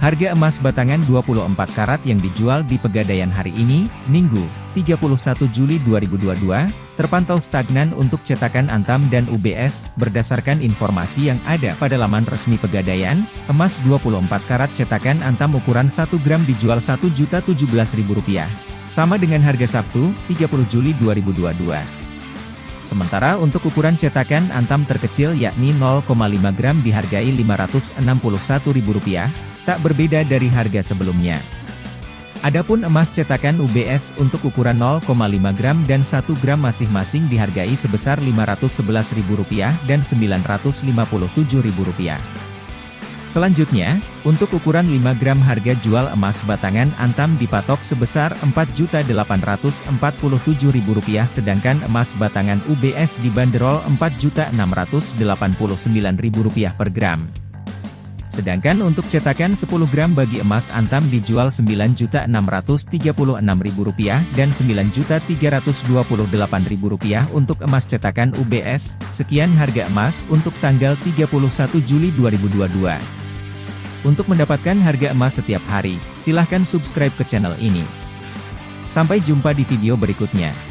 Harga emas batangan 24 karat yang dijual di Pegadaian hari ini, Minggu, 31 Juli 2022, terpantau stagnan untuk cetakan Antam dan UBS, berdasarkan informasi yang ada pada laman resmi Pegadaian, emas 24 karat cetakan Antam ukuran 1 gram dijual Rp1.017.000, sama dengan harga Sabtu, 30 Juli 2022. Sementara untuk ukuran cetakan Antam terkecil yakni 0,5 gram dihargai Rp561.000, tak berbeda dari harga sebelumnya. Adapun emas cetakan UBS untuk ukuran 0,5 gram dan 1 gram masing-masing dihargai sebesar Rp511.000 dan Rp957.000. Selanjutnya, untuk ukuran 5 gram harga jual emas batangan Antam dipatok sebesar Rp4.847.000 sedangkan emas batangan UBS dibanderol Rp4.689.000 per gram. Sedangkan untuk cetakan 10 gram bagi emas antam dijual Rp9.636.000 dan Rp9.328.000 untuk emas cetakan UBS. Sekian harga emas untuk tanggal 31 Juli 2022. Untuk mendapatkan harga emas setiap hari, silahkan subscribe ke channel ini. Sampai jumpa di video berikutnya.